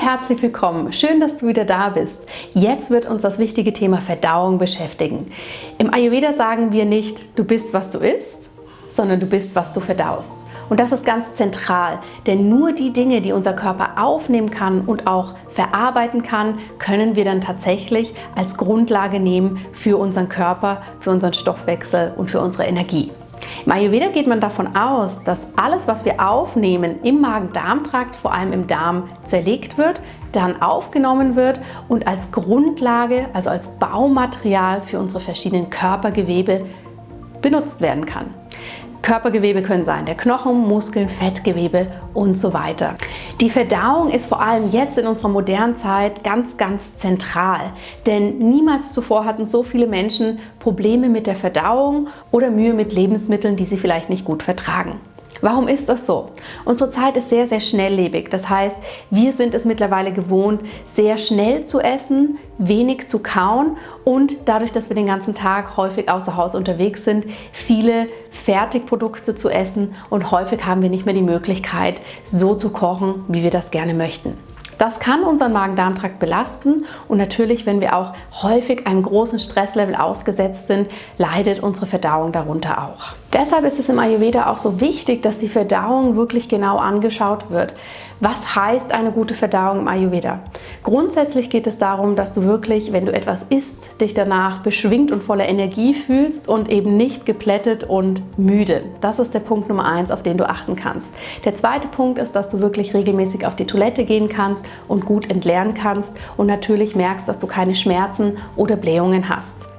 herzlich willkommen. Schön, dass du wieder da bist. Jetzt wird uns das wichtige Thema Verdauung beschäftigen. Im Ayurveda sagen wir nicht, du bist, was du isst, sondern du bist, was du verdaust. Und das ist ganz zentral, denn nur die Dinge, die unser Körper aufnehmen kann und auch verarbeiten kann, können wir dann tatsächlich als Grundlage nehmen für unseren Körper, für unseren Stoffwechsel und für unsere Energie. Im Ayurveda geht man davon aus, dass alles, was wir aufnehmen, im Magen-Darm-Trakt, vor allem im Darm, zerlegt wird, dann aufgenommen wird und als Grundlage, also als Baumaterial für unsere verschiedenen Körpergewebe benutzt werden kann. Körpergewebe können sein der Knochen, Muskeln, Fettgewebe und so weiter. Die Verdauung ist vor allem jetzt in unserer modernen Zeit ganz, ganz zentral, denn niemals zuvor hatten so viele Menschen Probleme mit der Verdauung oder Mühe mit Lebensmitteln, die sie vielleicht nicht gut vertragen. Warum ist das so? Unsere Zeit ist sehr, sehr schnelllebig. Das heißt, wir sind es mittlerweile gewohnt, sehr schnell zu essen, wenig zu kauen und dadurch, dass wir den ganzen Tag häufig außer Haus unterwegs sind, viele Fertigprodukte zu essen und häufig haben wir nicht mehr die Möglichkeit, so zu kochen, wie wir das gerne möchten. Das kann unseren Magen-Darm-Trakt belasten und natürlich, wenn wir auch häufig einem großen Stresslevel ausgesetzt sind, leidet unsere Verdauung darunter auch. Deshalb ist es im Ayurveda auch so wichtig, dass die Verdauung wirklich genau angeschaut wird. Was heißt eine gute Verdauung im Ayurveda? Grundsätzlich geht es darum, dass du wirklich, wenn du etwas isst, dich danach beschwingt und voller Energie fühlst und eben nicht geplättet und müde. Das ist der Punkt Nummer eins, auf den du achten kannst. Der zweite Punkt ist, dass du wirklich regelmäßig auf die Toilette gehen kannst und gut entleeren kannst und natürlich merkst, dass du keine Schmerzen oder Blähungen hast.